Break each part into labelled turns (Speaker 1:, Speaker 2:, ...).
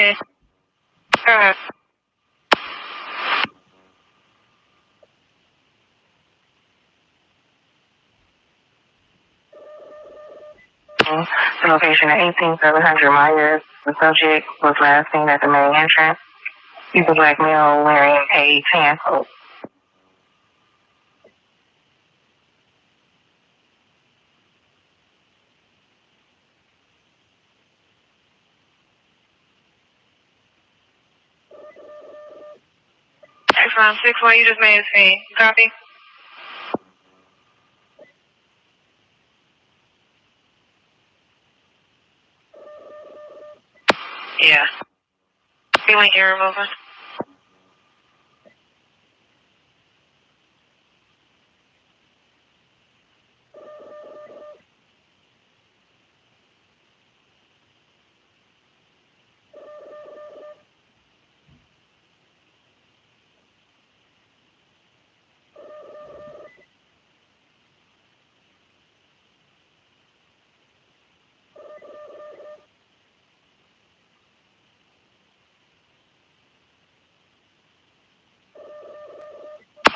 Speaker 1: Okay. The mm-hmm. location at 18700 Myers. The subject was last seen at the main entrance. He's a black male wearing a tan coat. Excellent. Six one, you just made a scene. Copy. Yeah. Feeling ear remover.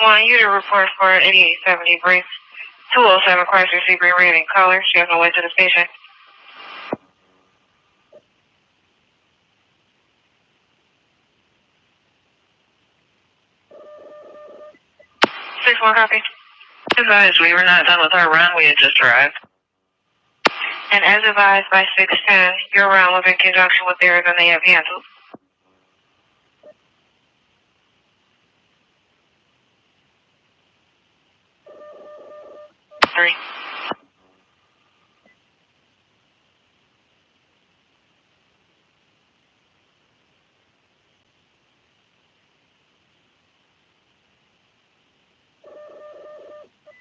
Speaker 1: One, you to report for 8870 brief. 207 Chrysler Sebring red in color. She has no way to the station. Six one copy. Advised, we were not done with our run. We had just arrived. And as advised by 610, your run was in conjunction with theirs and they have canceled. Three.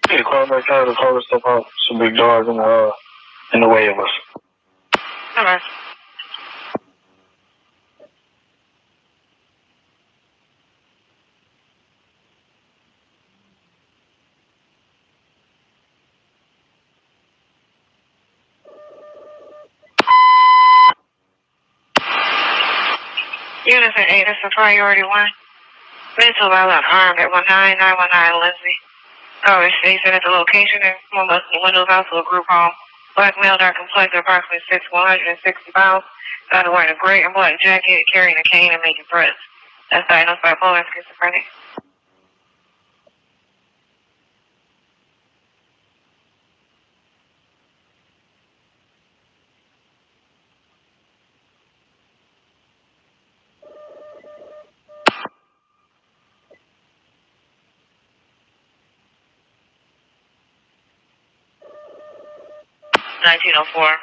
Speaker 2: Yeah, car back out. The car stuff out. Some big dogs in the uh, in the way of us.
Speaker 1: All right. This is priority one. Mental I love harmed at 19919 Lindsay. Oh, she said at the location and one of the windows also a group home. Black male, dark complexion, approximately 6, 160 pounds. Started wearing a gray and black jacket, carrying a cane and making threats. That's diagnosed by bipolar schizophrenia. 1904.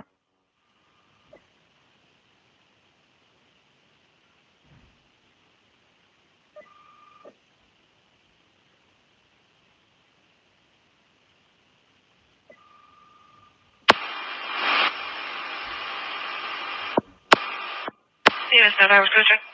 Speaker 1: Yes, sir. I was good. sir.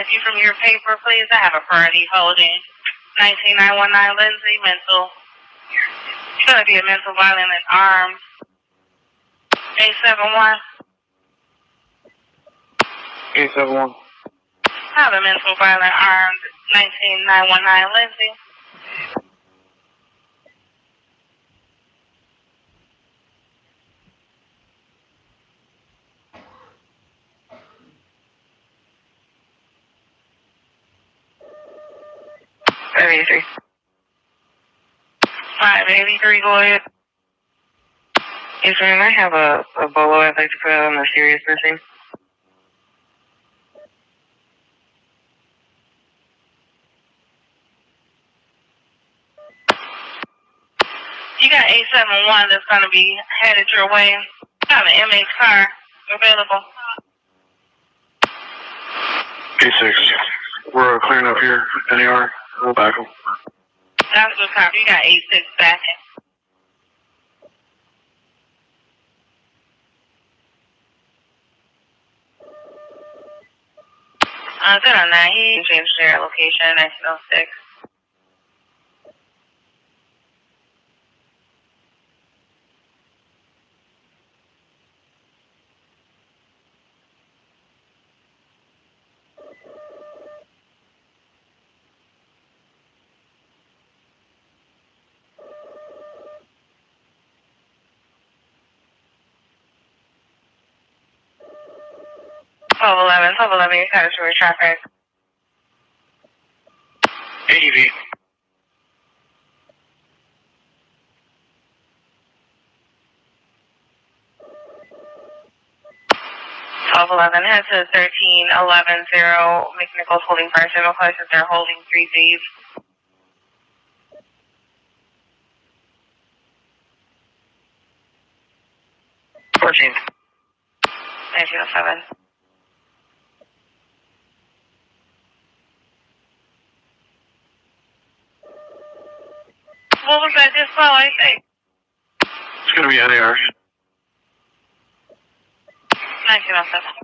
Speaker 1: If you from your paper, please. I have a priority holding 19919 Lindsay, mental. It's going to be a mental violent and armed. 871.
Speaker 2: Eight seven one.
Speaker 1: I have a mental violent armed 19919 Lindsay. Five eighty three. Five eighty three. Go ahead. Yes, ma'am. I have a, a bolo I'd like to put out on the serious missing. You got 871 that's going to be headed your way. Got an MH car available.
Speaker 2: Eight six. We're uh, clearing up here. NER. We'll back them.
Speaker 1: That's good copy. You got 86 back. Uh, 1009, he changed their location in 1906. Twelve eleven, twelve eleven, you got to traffic.
Speaker 3: ADV.
Speaker 1: Twelve eleven, head to thirteen eleven zero, McNichols holding person, no questions, they're holding three thieves.
Speaker 3: Fourteen.
Speaker 1: Nineteen oh seven. What was I just saw? I think.
Speaker 3: It's going to be
Speaker 1: on air. 1907.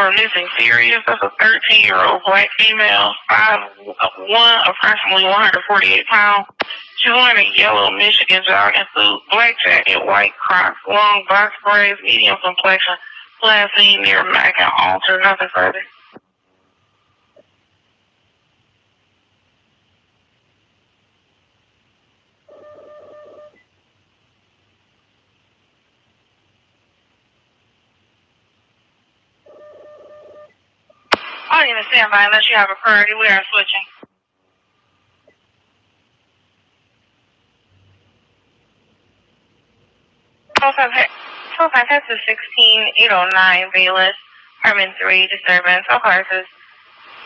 Speaker 1: For a missing serious of a 13 year old black female, five uh, one, approximately 148 pounds. She wearing a yellow Michigan jogging suit, black jacket, white crocs, long box braids, medium complexion, last seen near Mack and Alter, nothing further. I don't even stand by unless you have a priority. We are switching. Eight oh nine Bayless, apartment three disturbance. All cars is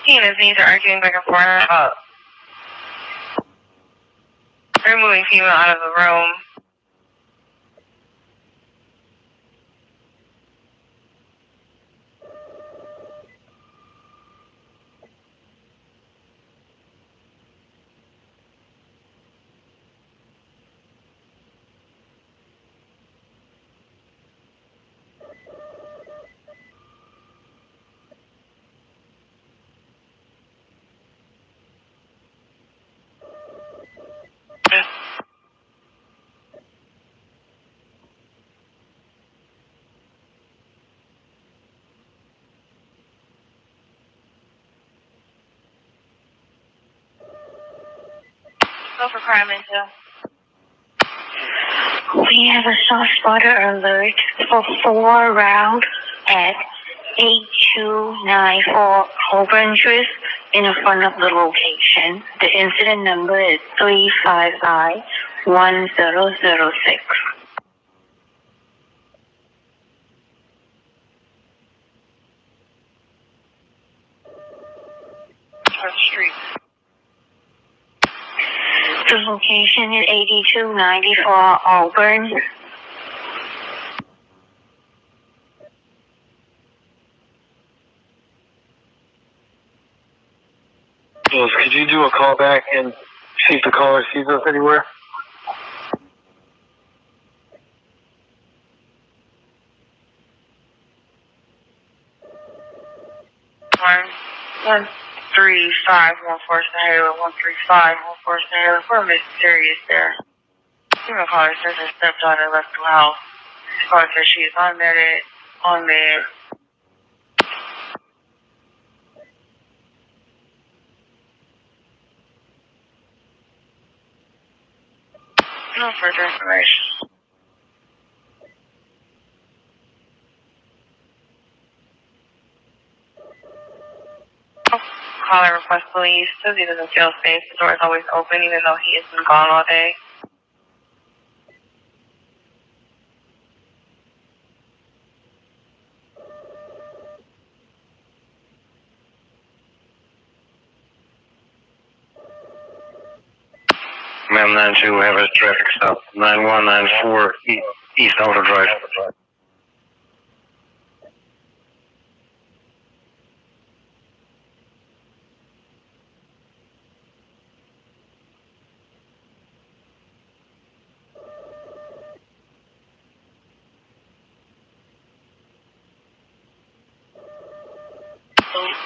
Speaker 1: he and his knees are arguing back and forth. Uh, removing female out of the room. Go for
Speaker 4: We have a shot spotter alert for four round at 8294 Holborn Drift in front of the location. The incident number is 355 1006. 8294 Auburn.
Speaker 3: Could you do a call back and see if the caller sees us anywhere?
Speaker 1: One, one, three, five, one, four, Sahara, one, three, five, one, four, Sahara. We're mysterious there. Female caller says her stepdaughter left the house. Caller says she is on on there. No further information. Oh. Caller request police. Says he doesn't feel safe. The door is always open even though he has been gone all day.
Speaker 3: Ma'am, 92, we have a traffic stop. 9194 East Alder Drive.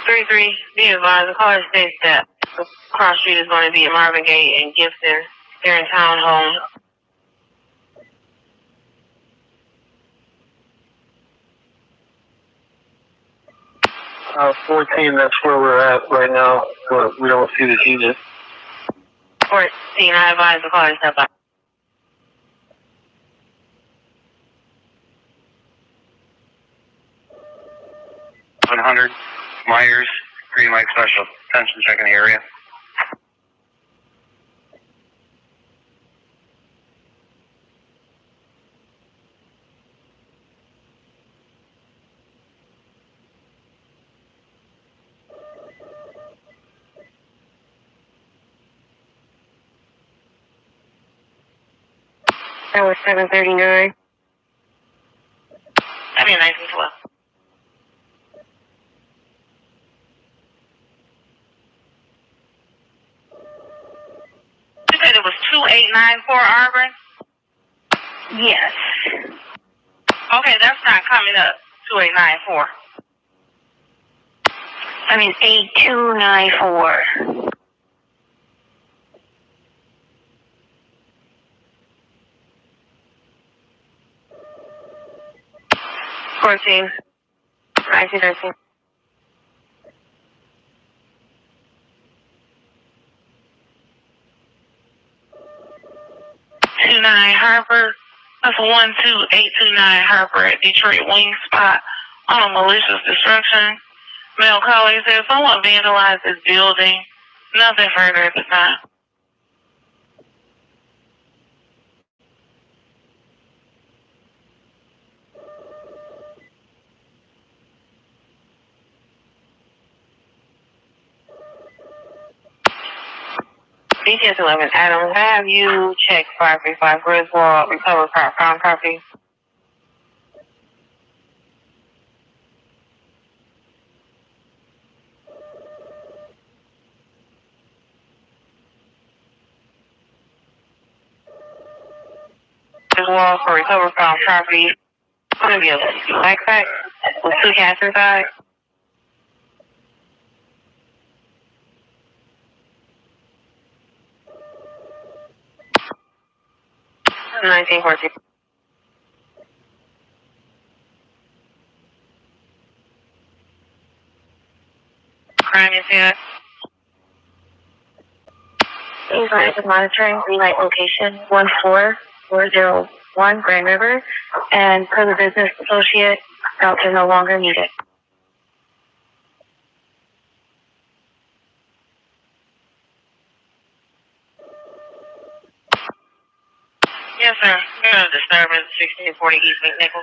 Speaker 1: Three three, be advised, the caller states that the cross street is going to be at Marvin Gate and Gibson. They're in townhome.
Speaker 2: Uh, 14, that's where we're at right now, but we don't see the unit.
Speaker 1: Fourteen, I advise the caller to step out.
Speaker 3: One hundred Myers, Green Light Special. Attention, check in the area.
Speaker 1: That was seven thirty nine. That'd be nice as well. 2894 Auburn?
Speaker 5: Yes.
Speaker 1: Okay, that's not coming up. 2894.
Speaker 5: I mean, 8294.
Speaker 1: Fourteen. I see, I see. 829 Harper. That's 12829 Harper at Detroit Wing Spot on a malicious destruction. Male colleague said someone vandalized his building. Nothing further at the time. BTS 11 Adam, have you checked 535 Griswold, recover car, found property? Griswold for recover found property. It's be a with two cats inside. Nineteen fourteen. Crime incident.
Speaker 5: Please active monitoring green light location 14401 Grand River and per the business associate, routes are no longer needed.
Speaker 1: Yes, sir. Got a disturbance, sixteen forty East McNichols.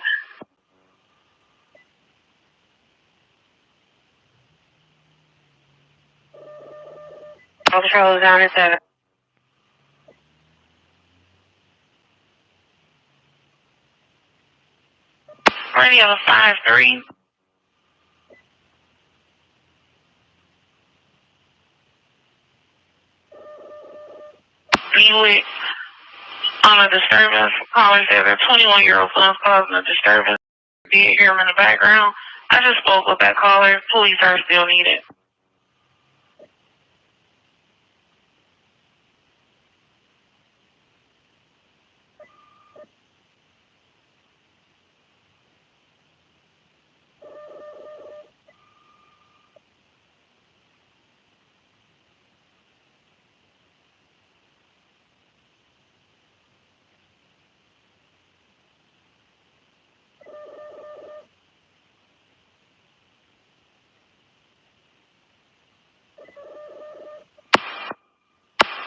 Speaker 1: All patrol is down at seven. Radio five three. Buick on a disturbance. Caller said their 21 year old son's causing a disturbance. Did hear him in the background. I just spoke with that caller. Police are still needed.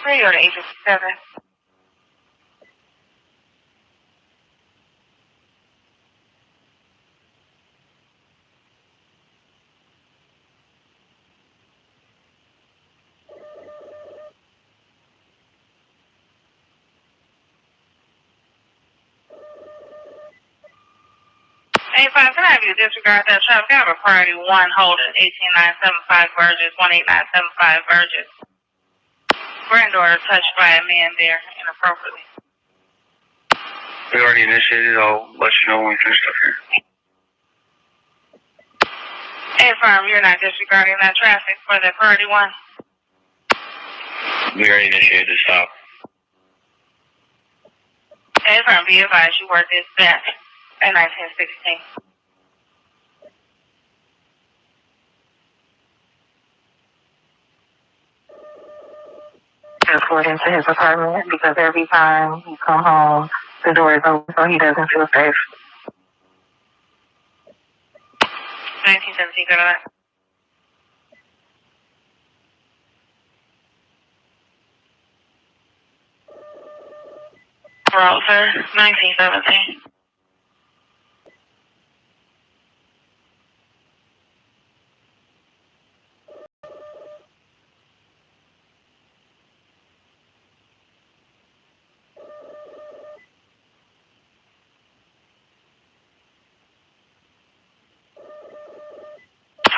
Speaker 1: Radio to 857. Hey, five, can I have you disregard that traffic? I have a priority one holding 18975 Burgess, 18975 Burgess. Granddaughter touched by a man there inappropriately.
Speaker 3: We already initiated. I'll let you know when we finish up here.
Speaker 1: Hey, firm, you're not disregarding that traffic for the priority one.
Speaker 3: We already initiated the stop.
Speaker 1: Hey, firm, be advised you this back at 1916. According to his apartment, because every time he come home, the door is open, so he doesn't feel safe. 1917, go to that. Browser, 1917.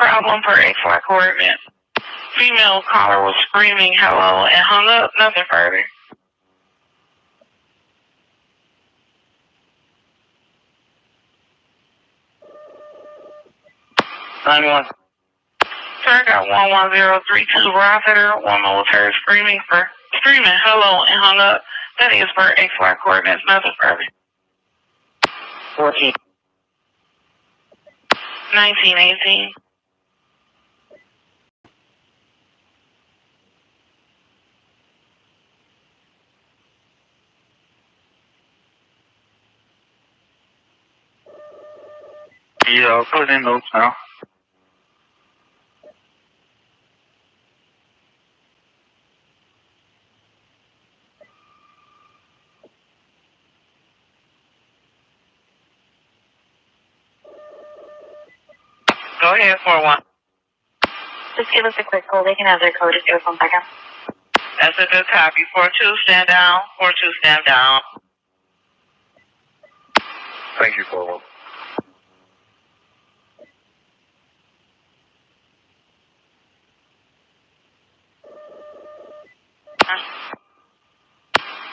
Speaker 1: Problem for A4 coordinate. Female caller was screaming hello and hung up, nothing further.
Speaker 3: Nine one.
Speaker 1: Sir, I got 11032 Rossiter, one military screaming for, screaming hello and hung up. That is for A4 coordinates, nothing further.
Speaker 3: Fourteen.
Speaker 1: 1918.
Speaker 3: Yeah, I'll put in notes now.
Speaker 1: Go ahead, 4-1.
Speaker 5: Just give us a quick call. They can have their code Just give us one second.
Speaker 1: That's a good copy. 4-2, stand down. 4-2, stand down.
Speaker 3: Thank you, 4-1.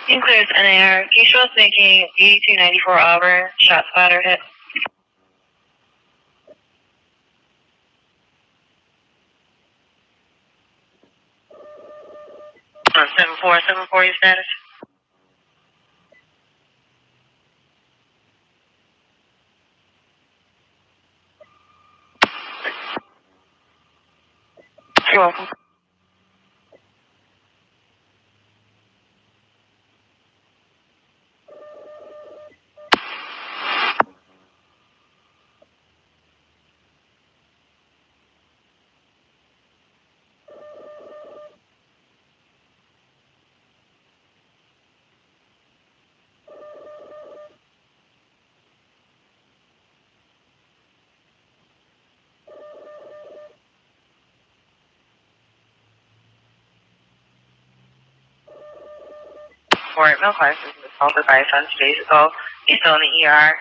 Speaker 1: Sinclair's NAR, was making 8294 Auburn, shot spotter hit. Seven four seven four. 74, your status? You're welcome. For it. Milk license was assaulted by a son two days ago. He's still in the ER.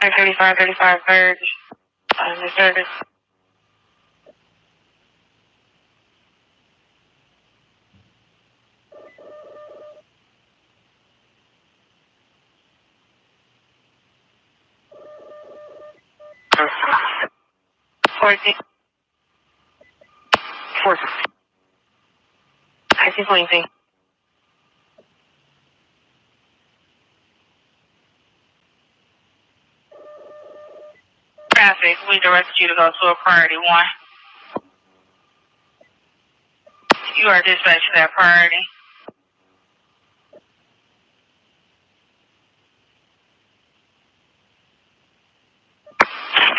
Speaker 1: Nine thirty-five, thirty-five. Uh, the service. Four. I see pointing. Traffic, we directed you to go to a priority one. You are dispatched to that priority.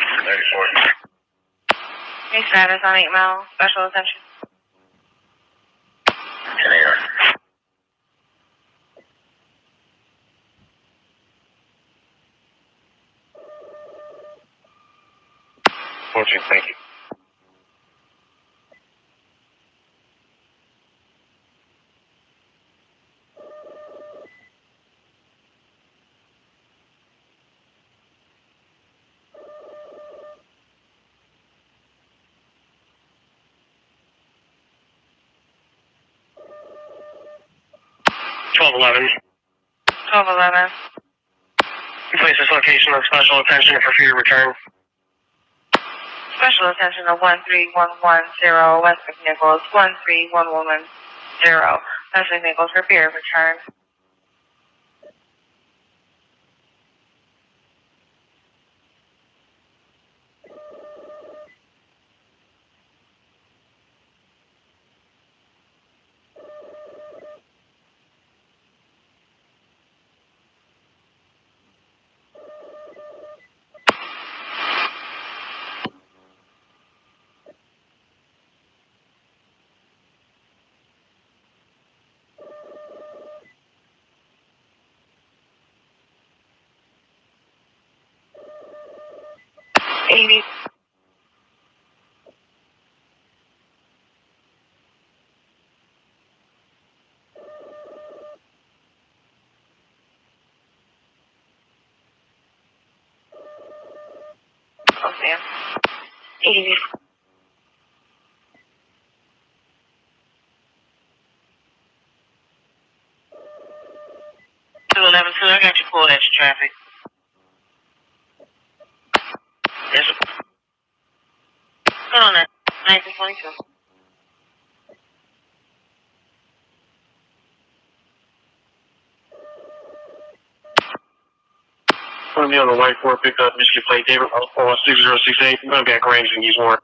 Speaker 3: Thirty-four.
Speaker 1: New status on 8 Mile, special attention.
Speaker 3: Ten AR. Fourteen, thank you. Twelve eleven.
Speaker 1: 1211.
Speaker 3: Place this location of special attention for fear return.
Speaker 1: Special attention to 13110 West McNichols, 13110 West McNichols for fear of return. Eighty. Two eleven two. I got you pulled extra traffic. Yes. Hold on. Nineteen twenty-two.
Speaker 2: Put me on the white four pickup, Michigan plate, David, oh, six eight. I'm gonna be at range and use more.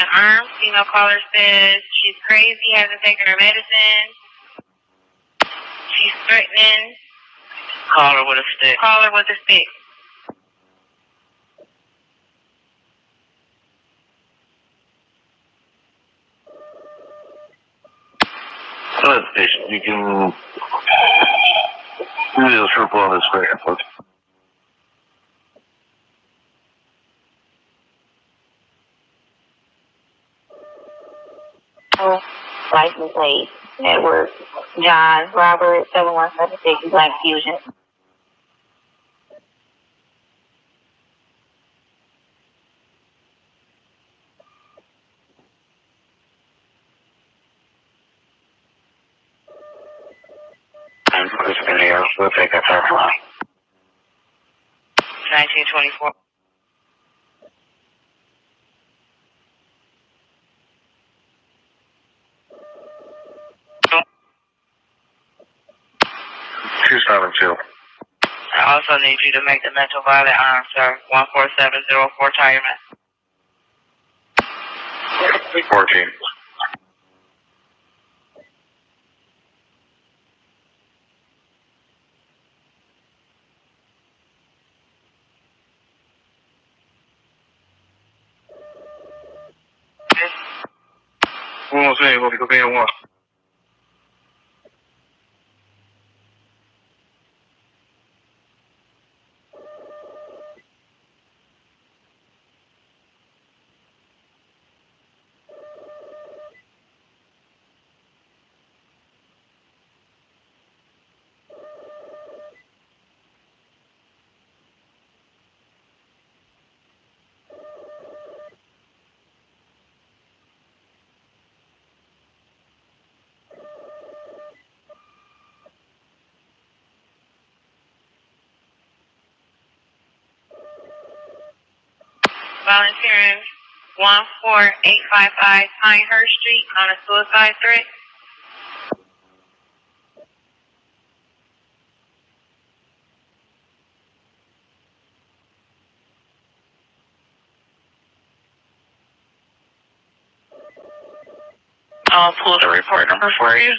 Speaker 1: An armed female caller says she's crazy, hasn't taken her medicine. She's threatening.
Speaker 3: Call her with a stick.
Speaker 1: Call her with a stick.
Speaker 2: Hello, station. You can do this triple on this square, folks.
Speaker 5: License plate, Edward, John, Robert, seven one seven six, Black Fusion.
Speaker 2: I'm Chris Video. We'll take that time line.
Speaker 1: Nineteen twenty-four.
Speaker 2: Two seven two.
Speaker 1: I also need you to make the mental violent arm, sir. One four seven zero four retirement.
Speaker 2: Fourteen. One say, what we go one.
Speaker 1: Volunteering one four eight five five Pinehurst Street on a suicide threat. I'll pull the report number for you.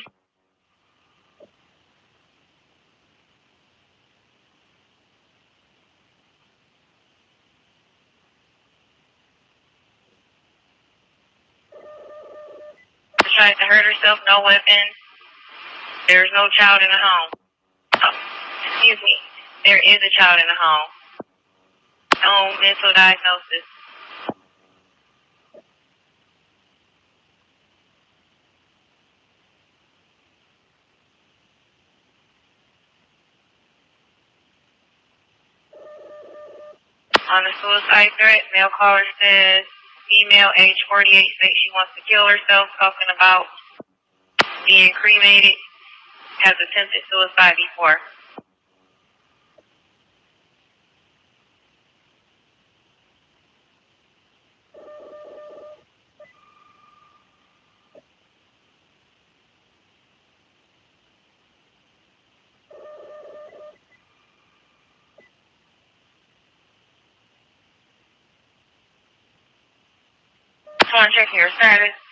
Speaker 1: tried to hurt herself, no weapon. There's no child in the home. Oh, excuse me. There is a child in the home. No mental diagnosis. On the suicide threat, mail caller says female, age 48, states she wants to kill herself, talking about being cremated, has attempted suicide before. Check your status.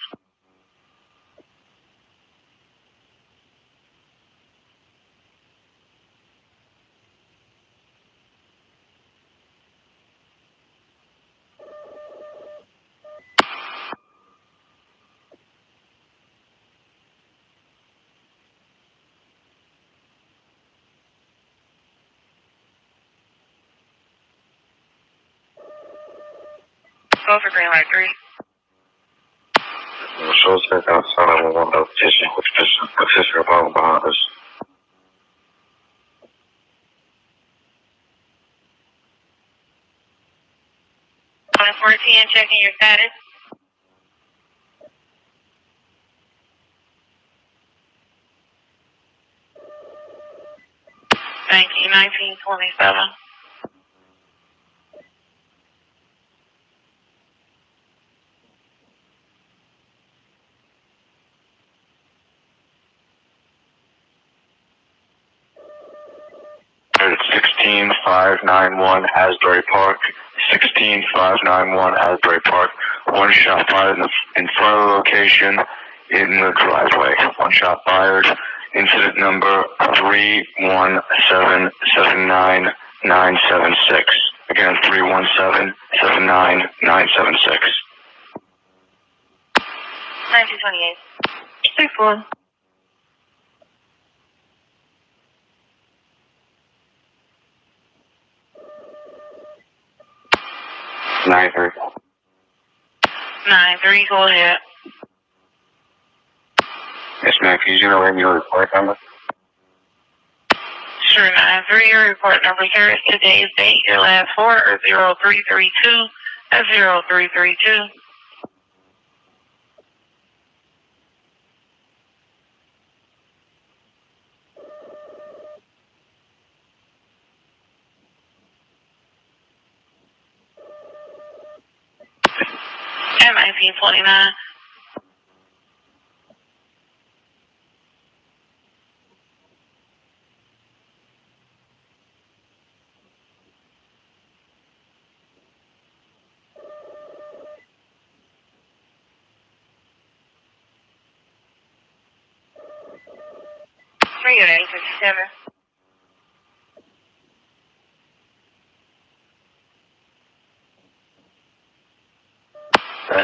Speaker 1: Go for green light three.
Speaker 2: The show's back outside. Will want to petition, which petition, petition about behind us.
Speaker 1: One fourteen, checking your status. Thank you, nineteen
Speaker 2: 16591 Asbury Park, 16591 Asbury Park. One shot fired in, the, in front of the location in the driveway. One shot fired. Incident number three one seven seven nine nine seven six. Again, three one seven seven nine nine seven six.
Speaker 1: Nineteen twenty eight. 34.
Speaker 2: Nine three.
Speaker 1: Nine three, go ahead.
Speaker 2: Yes, ma'am. Can you generate your report number?
Speaker 1: Sure, nine three, your report number, is today's date, your last four are zero three three two, that's zero three three two. And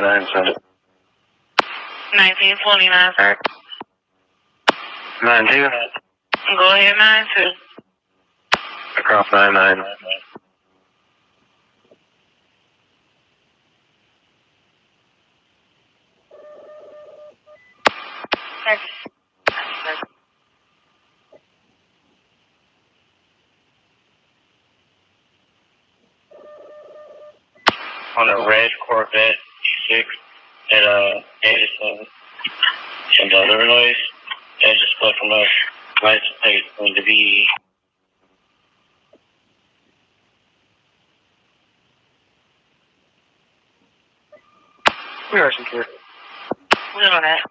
Speaker 1: nineteen twenty-nine. Three oh eight fifty-seven.
Speaker 2: Nine nine seven.
Speaker 1: Nineteen twenty-nine, sir.
Speaker 2: Nine two.
Speaker 1: Go ahead, nine two.
Speaker 2: Across nine nine.
Speaker 3: on a red Corvette E6 at uh, Edison and other noise. That just split from a license plate going to be
Speaker 2: We are secure.
Speaker 1: We know that.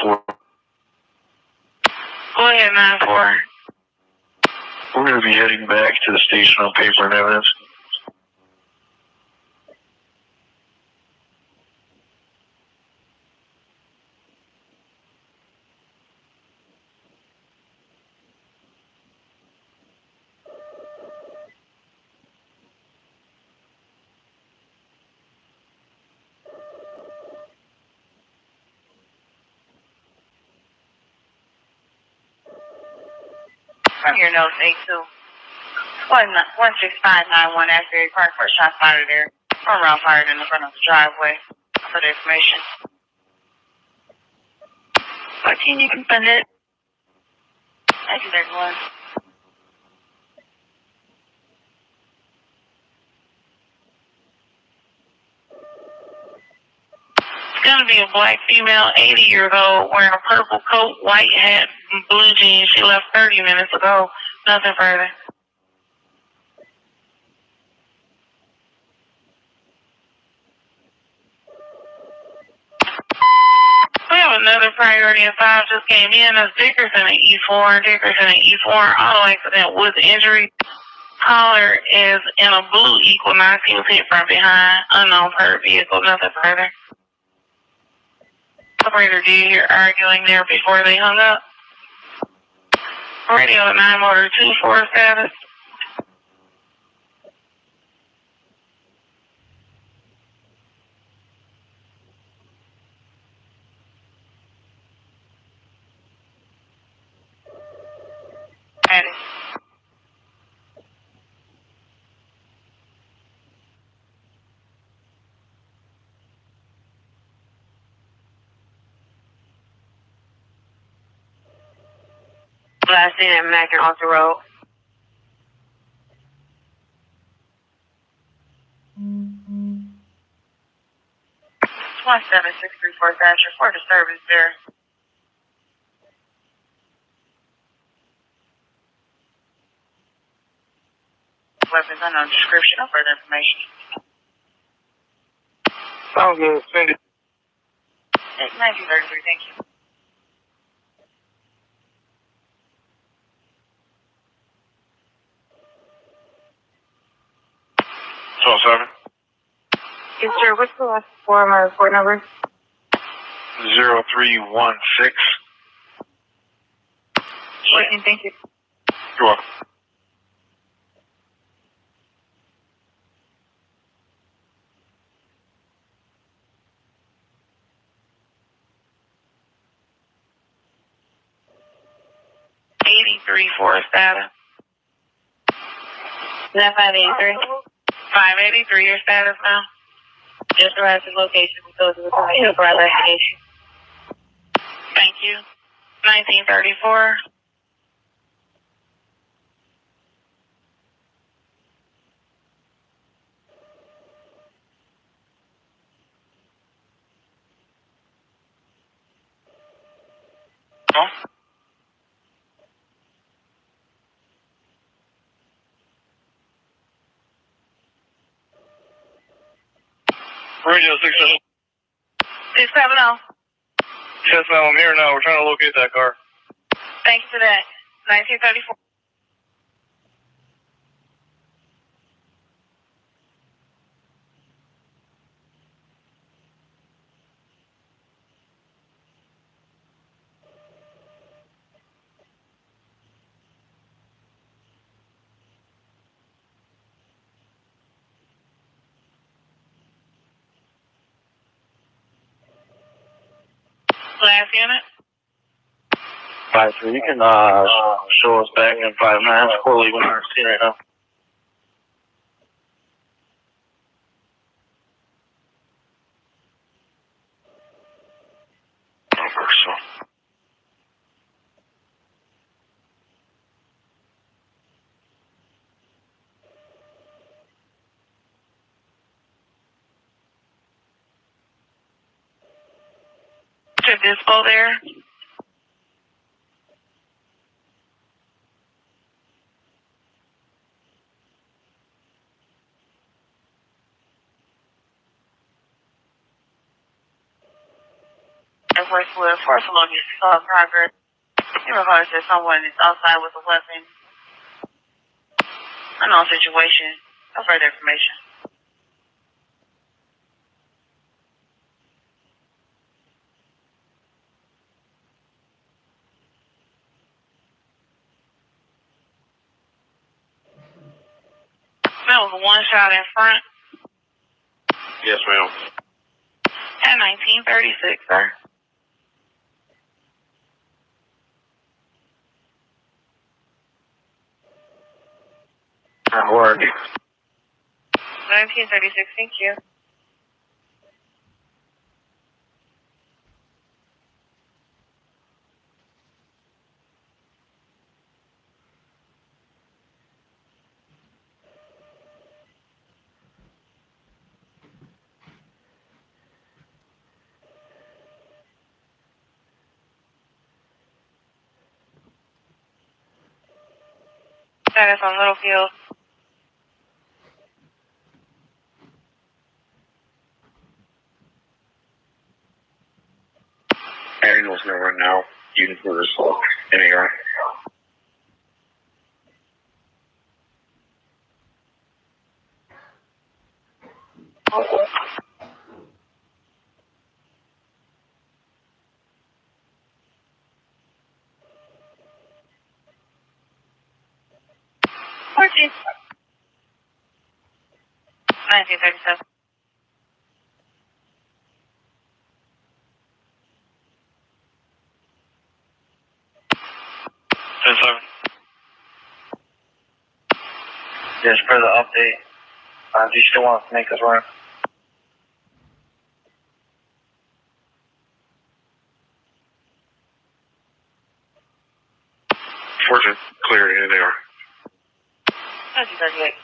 Speaker 2: Four. We're going to be heading back to the station on paper and evidence.
Speaker 5: From your notes, A2. One, one six five nine one Asbury Park, first shot fired there. One round fired in the front of the driveway. For the information. Fourteen, you can send it. Thank you, everyone.
Speaker 1: Be a black female, 80 years old, wearing a purple coat, white hat, blue jeans. She left 30 minutes ago. Nothing further. We have another priority and five just came in. That's Dickerson at E4. Dickerson at E4. Auto accident with injury. Caller is in a blue. He was hit from behind. Unknown per vehicle. Nothing further. Operator, do you hear arguing there before they hung up? Radio at 9 motor 2 4 status.
Speaker 5: Ready.
Speaker 1: Last seen at Mack and the road.
Speaker 5: One seven six three four dash report a service there. Weapons unknown description or further information.
Speaker 2: Sounds good. Send it.
Speaker 5: Thirty three, thank you.
Speaker 2: Twelve seven.
Speaker 1: Yes, sir. What's the last four of my report number?
Speaker 2: Zero three one six.
Speaker 1: Fourteen, thank you.
Speaker 2: You're welcome.
Speaker 1: Eighty-three for status.
Speaker 5: Is that five eighty three?
Speaker 1: Five eighty-three your status now.
Speaker 5: Just arrived at the location. Go to the time for investigation.
Speaker 1: Thank you. Nineteen thirty-four.
Speaker 2: Radio
Speaker 1: 670. 670.
Speaker 2: Yes, ma'am, I'm here now. We're trying to locate that car.
Speaker 1: Thanks for that. 1934. Massey in it?
Speaker 3: Five three. You can uh, show us back in five minutes. Holy, we're not seeing right now.
Speaker 1: Dispo there.
Speaker 5: Air Force Wood, Force along your uh, progress. In regards to someone is outside with a weapon. Unknown situation. No further information.
Speaker 1: out in front?
Speaker 2: Yes, ma'am.
Speaker 1: At 1936, sir.
Speaker 6: That work.
Speaker 1: 1936, thank you. Status on Littlefield.
Speaker 7: Daniel's nowhere now. You can put this anywhere.
Speaker 5: Fourteen.
Speaker 1: 1937.
Speaker 6: Ten seven. Just for the update. Uh, do you still want to make this run?
Speaker 7: Fortune, clear in there.
Speaker 5: 1938.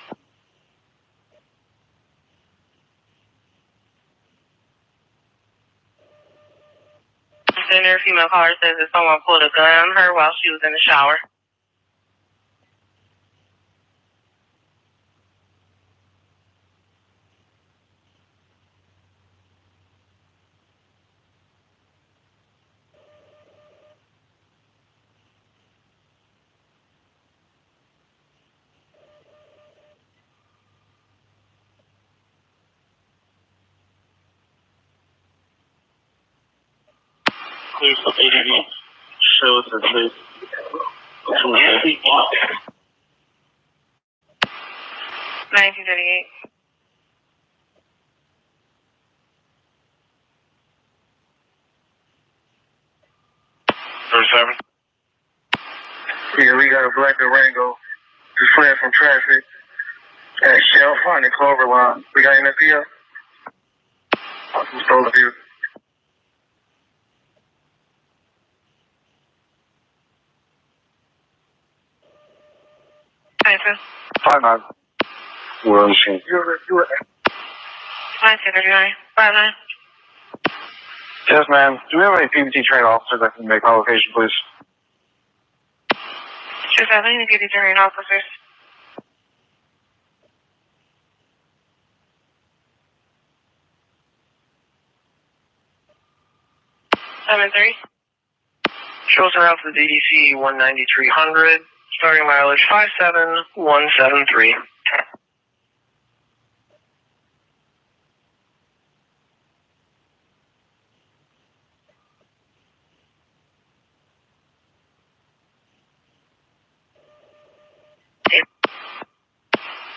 Speaker 1: Center female caller says that someone pulled a gun on her while she was in the shower.
Speaker 6: Clear some ADV. Shows that they.
Speaker 1: 1938.
Speaker 6: Thirty-seven.
Speaker 8: Yeah, we got a black Durango just fled from traffic at Shell Fund and Clover Line. We got anything else? From Stolen View.
Speaker 1: Nineteen.
Speaker 7: Five nine. We're on the scene.
Speaker 8: You were, you were,
Speaker 1: 1939. Five nine.
Speaker 6: Yes, ma'am. Do we have any PBT trained officers that can make my location, please?
Speaker 1: Sure, I need to get these training officers. Seven three.
Speaker 6: Shows around to the DDC 19300, starting mileage 57173.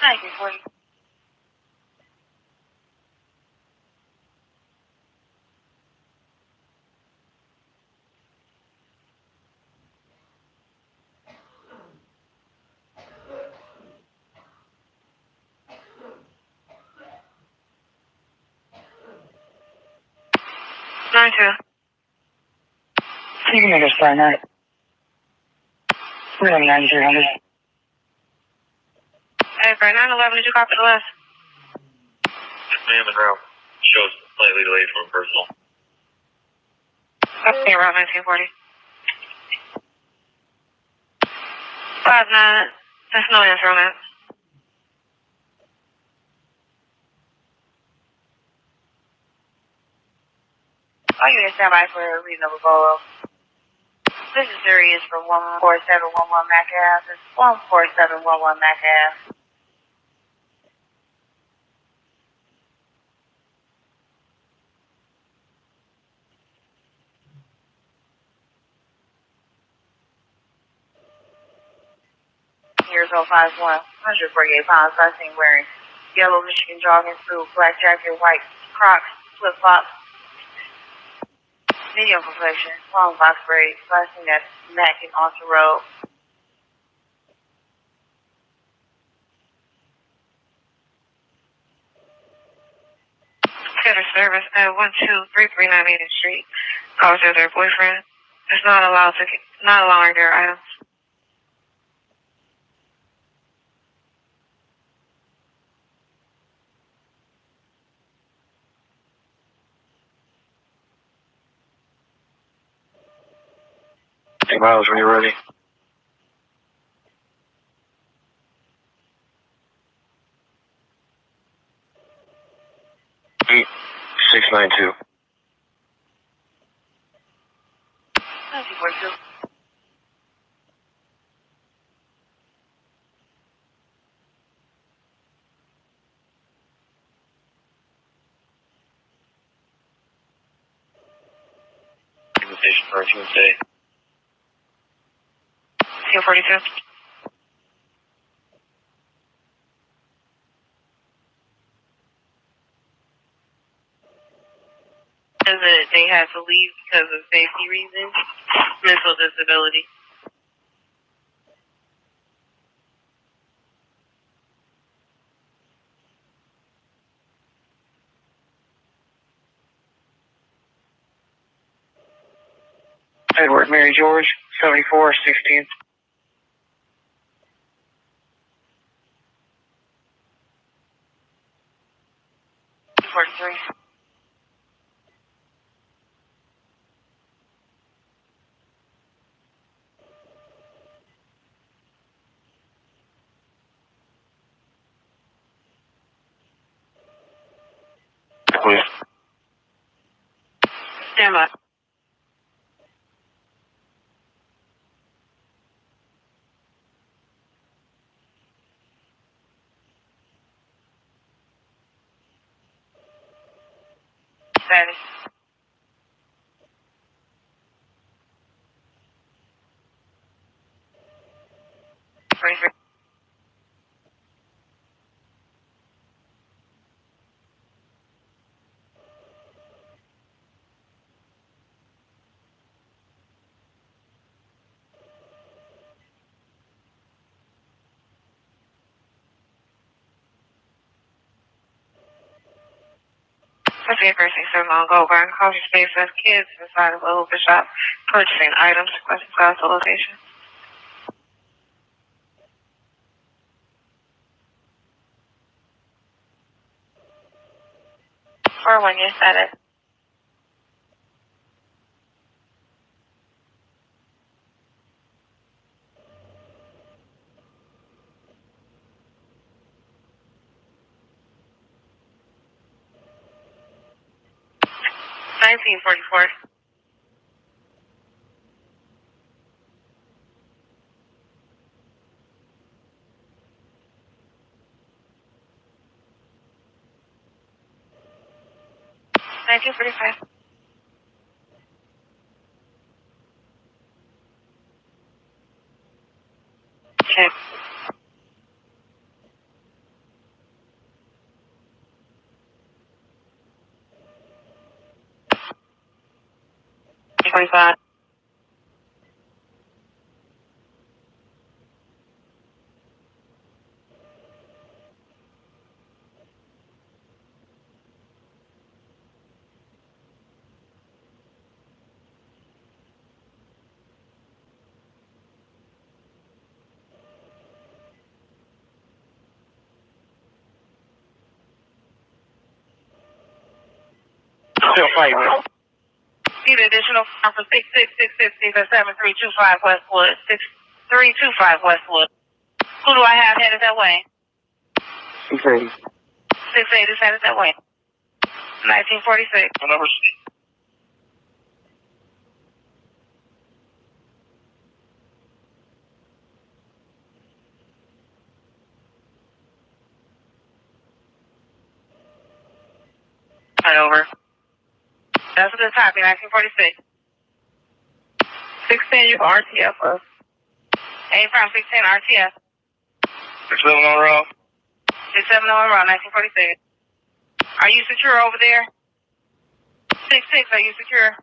Speaker 5: Nineteen forty.
Speaker 1: Nine two.
Speaker 8: You can make us find that. We're on 9300.
Speaker 1: Hey, for nine eleven, did you copy the list?
Speaker 6: Ma'am, and route shows slightly delayed from personal.
Speaker 1: Okay, around nineteen forty. Five nine. There's no answer on that.
Speaker 5: Are you in standby for a reasonable goal? This is Sirius for 14711 Mack Ave. It's 14711 Mack Ave. Years 051, 148 pounds, last seen wearing yellow Michigan jogging suit, black jacket, white Crocs, flip flops, medium complexion, long box braids, flashing that neck and also robe.
Speaker 9: Customer service at 12339 Main Street. Calls their boyfriend. It's not allowed to not allowing their items.
Speaker 6: Hey, Miles, when you're ready. Eight six nine two.
Speaker 1: 1942.
Speaker 10: Invitation for Tuesday.
Speaker 1: 42. That they had to leave because of safety reasons, mental disability.
Speaker 6: Edward Mary George, 74, 16th.
Speaker 1: three.
Speaker 6: Clear.
Speaker 1: Stand by. Status. I've
Speaker 9: been purchasing so long ago, buying coffee space as kids inside of a little shop, purchasing items, requesting consultation. For when
Speaker 1: you said it. 1944. Nineteen
Speaker 9: forty-five. 25.
Speaker 6: Still fighting.
Speaker 1: Need additional time for six six six six six seven three two five Westwood six three two five Westwood. Who do I have headed that way?
Speaker 6: Six eighty.
Speaker 1: Six eight is headed that way. Nineteen forty six.
Speaker 10: Number six.
Speaker 1: Right over. That's a good copy. Nineteen forty six. Sixteen, you RTF us. Eight from sixteen RTF.
Speaker 10: Six seven on row.
Speaker 1: Six on row. Nineteen forty six. Are you secure over there? Six six. Are you secure?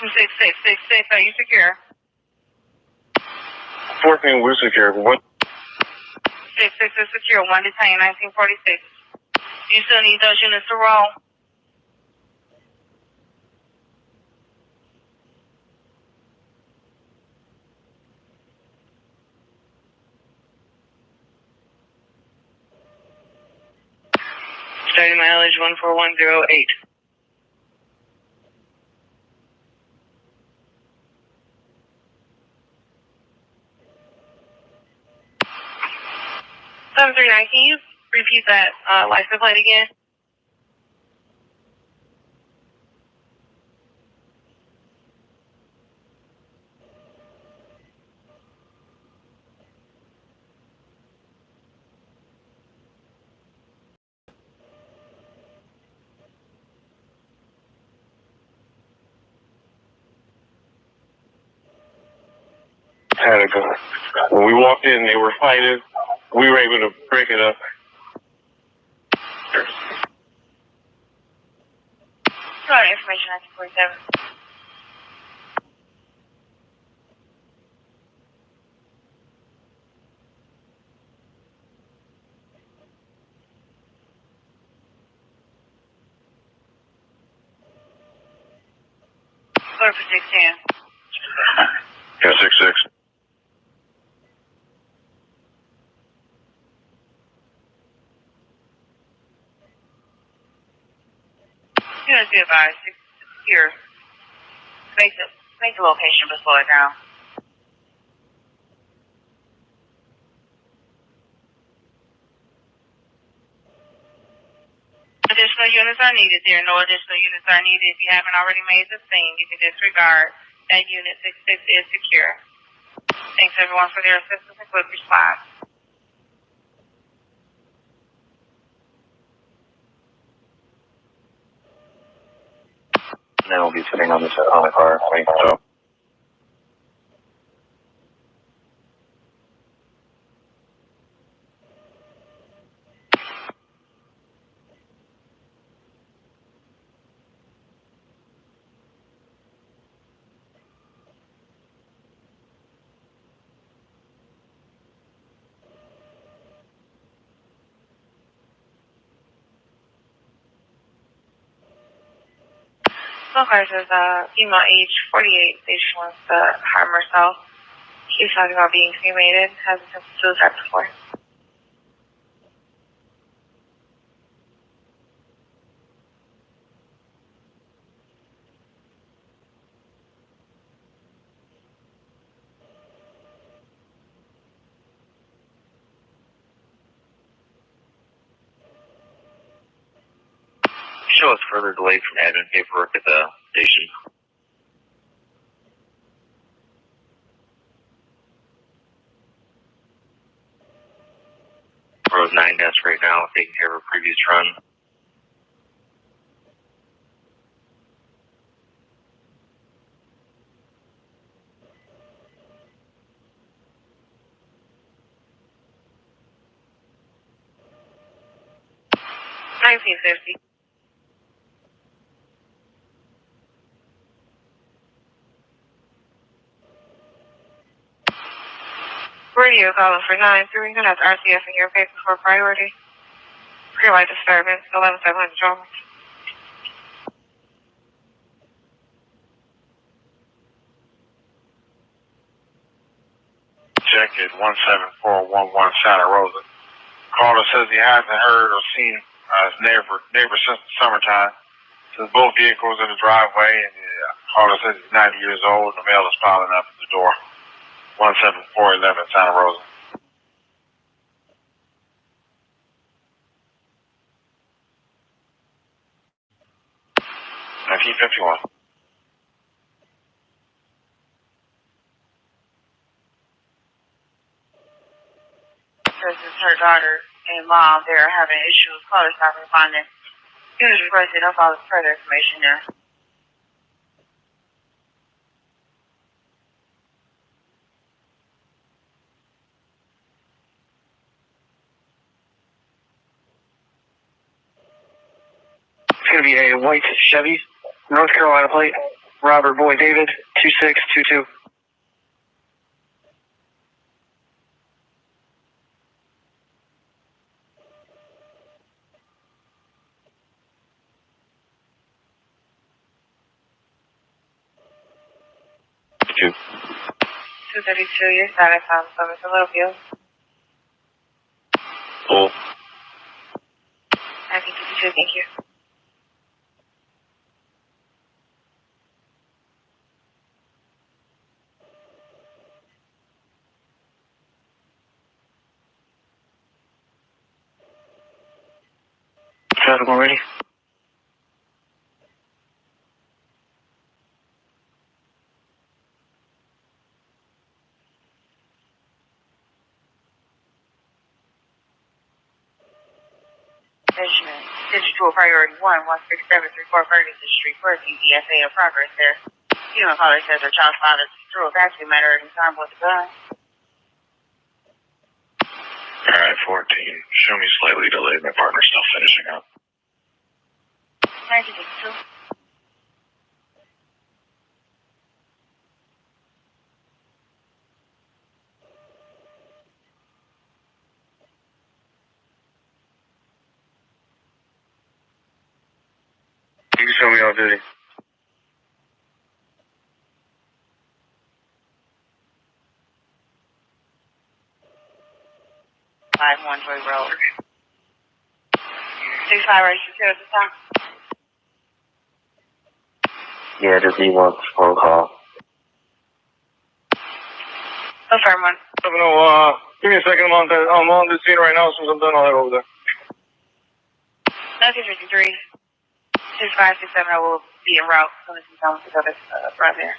Speaker 1: Six six six six. Are you secure?
Speaker 6: Fourteen, we're secure. What?
Speaker 5: Six is secure. One detained, 1946. You still need those units to roll.
Speaker 1: Starting mileage 14108. Seven three nine. Can you repeat that uh, license plate again?
Speaker 11: Gun. When we walked in, they were fighting. We were able to break it up.
Speaker 5: Sorry, information 1947. Clear for 16.
Speaker 2: Yeah, six six.
Speaker 5: Units be advised, secure. Make the, make the location but slow it down. Additional units are needed. There are no additional units are needed. If you haven't already made the scene, you can disregard that unit six six is secure. Thanks everyone for their assistance and quick response.
Speaker 2: Then we'll be sitting on the on the car. Waiting so.
Speaker 1: So far, says uh, female age 48, stage one, the Harmer South. He's talking about being cremated, has attempted suicide before.
Speaker 2: Further delayed from admin paperwork at the station. Road 9 desk right now, taking care of a previous run.
Speaker 1: Nineteen fifty. Radio calling for nine three. And that's RCS in your paper for priority. Disturbance, eleven seven hundred drama.
Speaker 11: Check it, 17411 Santa Rosa. Caller says he hasn't heard or seen uh, his neighbor, neighbor since the summertime. Says both vehicles in the driveway, and uh, caller says he's 90 years old, and the mail is piling up at the door. 17411 Santa Rosa. Nineteen fifty one.
Speaker 5: This is her daughter and mom. They're having issues. Caller stop responding. Units requested. I'll follow further information there.
Speaker 11: going to be a white Chevy, North Carolina plate, Robert Boy David, 2622.
Speaker 5: Two.
Speaker 1: 232, you're satisfied, so a little
Speaker 5: view.
Speaker 1: Oh. I can give you thank you.
Speaker 12: Traffic already?
Speaker 1: Benjamin, Digital Priority 1, 16734 Ferguson Street, for DBSA in progress there. Female caller says her child father threw a vacuum at her in time with a gun.
Speaker 5: Alright, 14. Show me slightly delayed. My partner's still finishing up.
Speaker 1: 1952.
Speaker 12: You show me off duty.
Speaker 1: Five one Joy Road. Six the.
Speaker 12: Yeah, just he wants phone call.
Speaker 1: Confirm one.
Speaker 9: No, uh, give me a second. I'm on the, I'm on the scene right now. As soon as I'm done, I'll head over there.
Speaker 1: Nineteen fifty three. Six five six seven I will be en route as soon as he's done with the other uh, right there.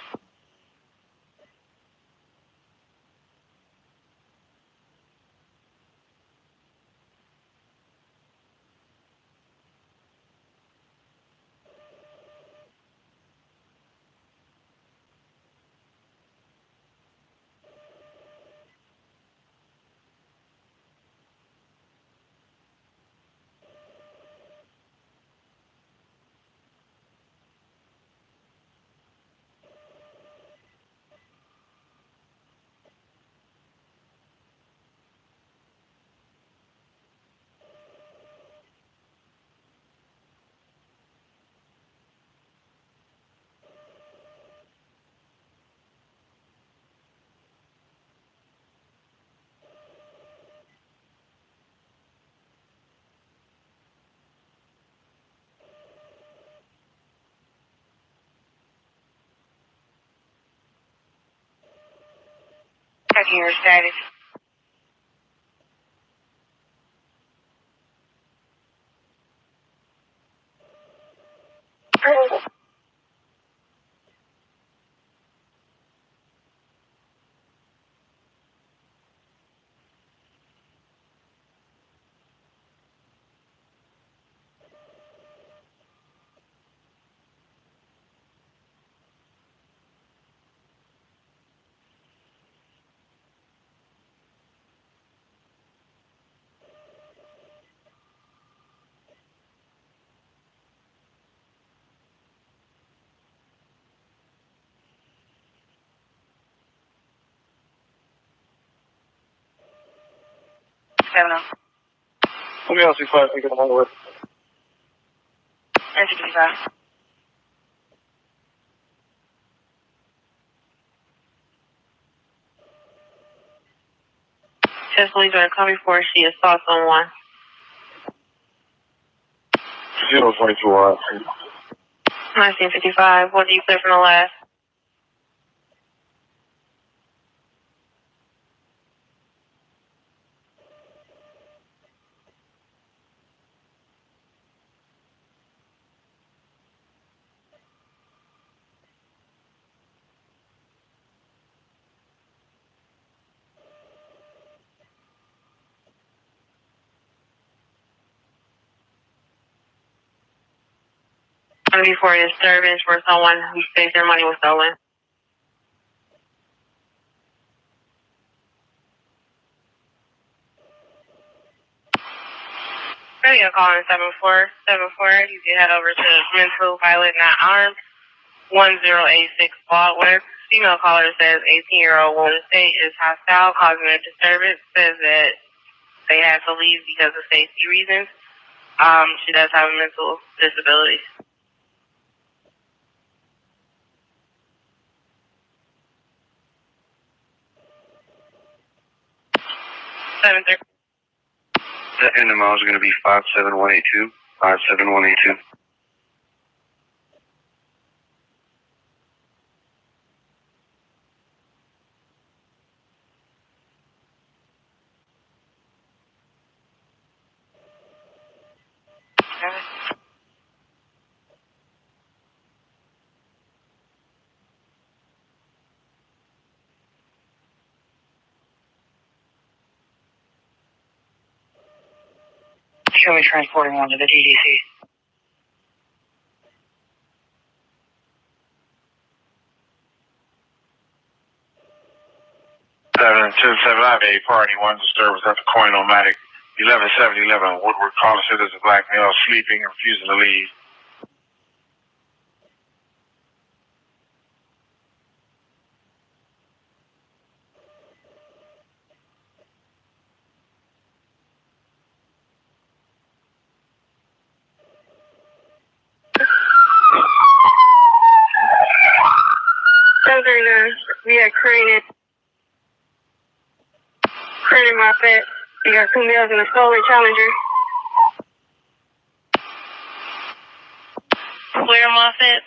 Speaker 1: Your status. Oh.
Speaker 9: Let me ask you a question. Get way.
Speaker 1: Nineteen fifty five. Test police are coming for she assaults someone.
Speaker 9: Zero twenty-two. Uh,
Speaker 1: 1955. What do you clear from the last? To be for a disturbance for someone who states their money was stolen. Radio calling 7474. You can head over to mental violent not armed 1086 Baldwin. Female caller says 18 year old woman state is hostile, causing a disturbance. Says that they had to leave because of safety reasons. Um, she does have a mental disability.
Speaker 13: Seven three.
Speaker 12: Miles is going to be 57182. 57182.
Speaker 14: Show me transporting one to the DDC.
Speaker 11: Seven two seven nine eight party one disturbance at the Coinomatic eleven seventy eleven Woodward said there's a black male sleeping refusing to leave.
Speaker 14: Seven three nine. We got Crane at Crane and Moffett. We got two males and a stolen Challenger.
Speaker 13: Where Moffett?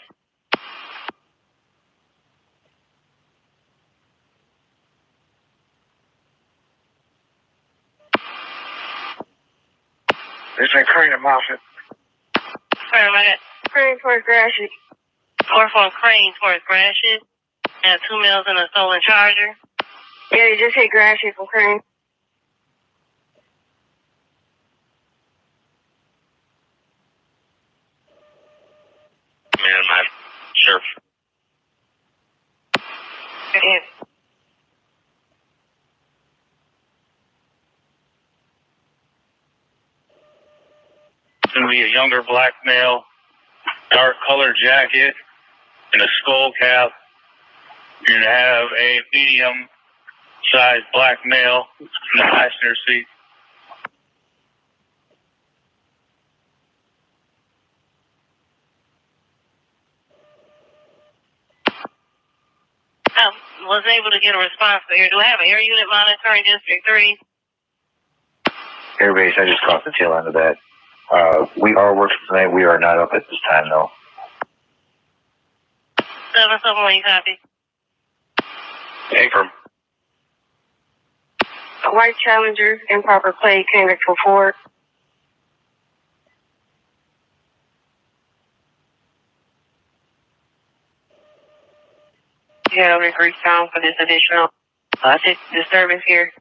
Speaker 11: It's in Crane and Moffett.
Speaker 13: Where am I at?
Speaker 14: Crane towards Gratiot.
Speaker 13: Or from Crane towards Gratiot. And two males in a stolen charger.
Speaker 14: Yeah, you just hit Gratiot from Crane.
Speaker 12: Man, my sheriff.
Speaker 14: Yeah.
Speaker 15: It's going to be a younger black male, dark colored jacket, and a skull cap. You're going to have a medium sized black male in the passenger seat.
Speaker 13: I was able to get a response here. Do I have an air unit monitoring District 3?
Speaker 12: Airbase, I just caught the tail end of that. Uh, we are working tonight. We are not up at this time, though.
Speaker 13: 771, you copy?
Speaker 12: Affirm.
Speaker 14: A white Challenger, improper plate, came back from Ford. Yeah, we agree sound for this additional uh, dis- disturbance here.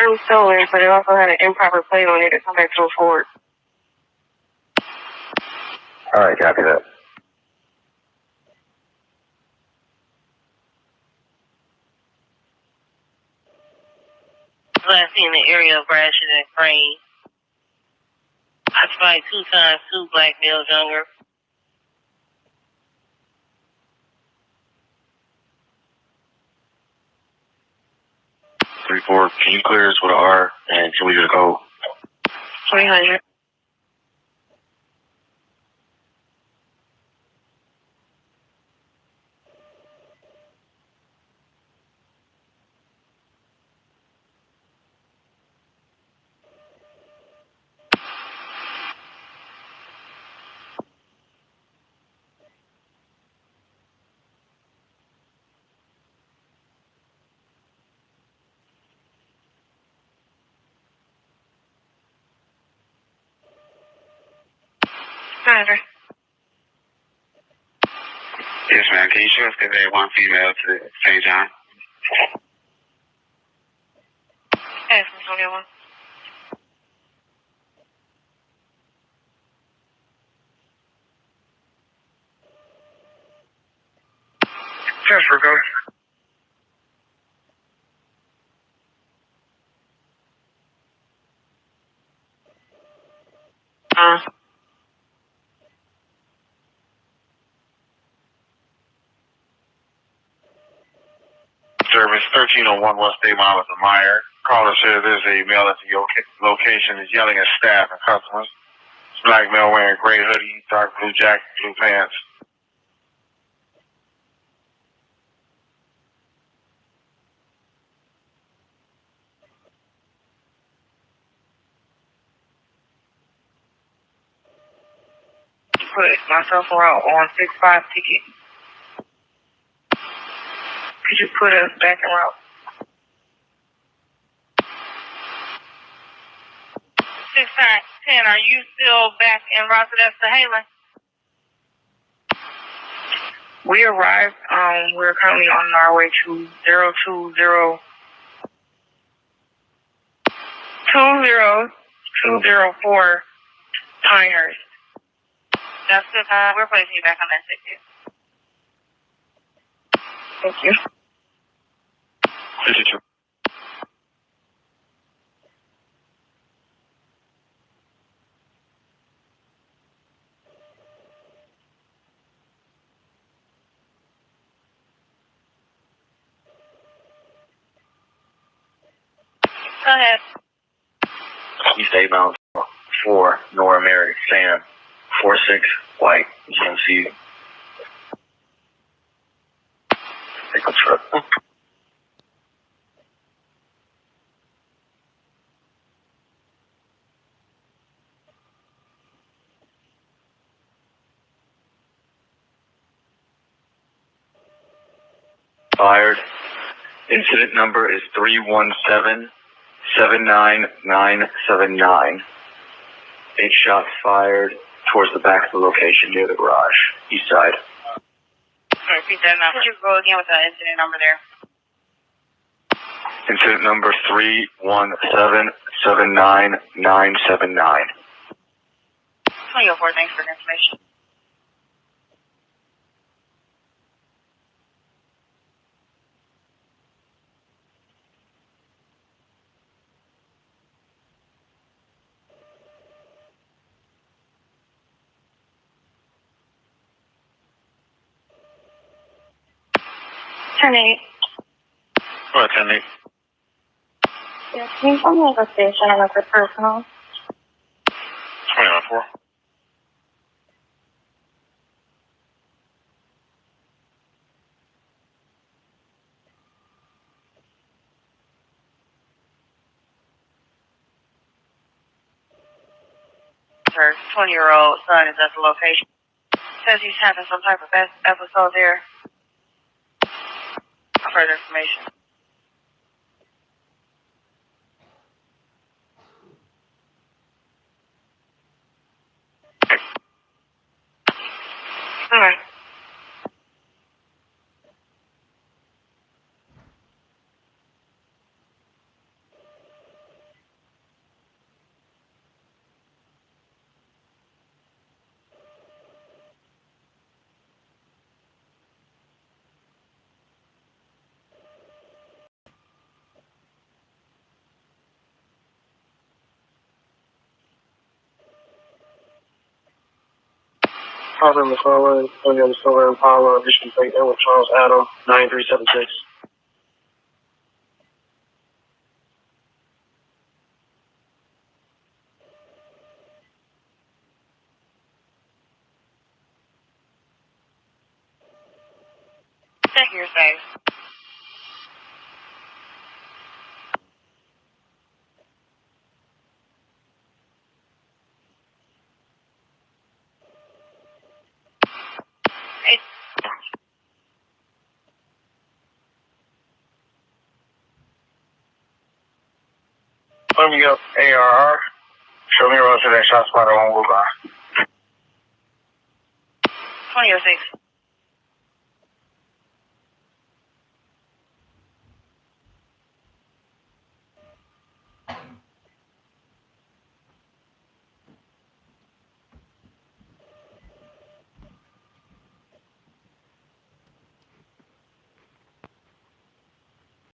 Speaker 14: I'm stolen, but it also had an improper plate on it to come back to a Ford.
Speaker 12: All right, copy that.
Speaker 13: Last seen in the area of Gratiot and Crane. I spied two times, two black males younger.
Speaker 12: Can you clear us with an R? And can we just go?
Speaker 14: 300. Sandra.
Speaker 12: Yes, ma'am. Can you show us convey one female to St. John?
Speaker 14: Yes, Miss O'Neill.
Speaker 11: Transfer go.
Speaker 14: Uh,
Speaker 11: Service 1301 West Day Mile of the Meyer. Caller says there's a male at the location is yelling at staff and customers. This black male wearing gray hoodie, dark blue jacket, blue pants.
Speaker 16: Put myself around on six five ticket. Could you put us back in route?
Speaker 5: Six nine ten. Are you still back in Rosedale to Halen?
Speaker 16: We arrived. Um, we're currently on our way to zero two zero two zero two zero four Pinehurst.
Speaker 5: That's good. Uh, we're placing you back on that ticket.
Speaker 16: Thank you.
Speaker 2: 52.
Speaker 5: Go ahead.
Speaker 2: East 8 Mountain 4, Nora Mary, Sam, 4 6, White, GMC. Take a trip. Fired. Incident number is 317 79979. Eight shots fired towards the back of the location near the garage, east side.
Speaker 5: Repeat that number. Could you go again with that incident number there?
Speaker 2: Incident number 317 79979.
Speaker 5: 2004, thanks for the information.
Speaker 16: Ten eight.
Speaker 11: Go ahead, 10 8.
Speaker 16: Yeah, can you tell me the station and the personal?
Speaker 11: 21 4.
Speaker 5: Her 20 year old son is at the location. Says he's having some type of episode there. Further information.
Speaker 16: All right.
Speaker 8: Father McClellan, William Silver Impala, Mission Plate with Charles Adam, 9376.
Speaker 5: Check your safe. Eight.
Speaker 11: Let me up ARR. Show me road to that shot spotter on Woodbine.
Speaker 5: 2006.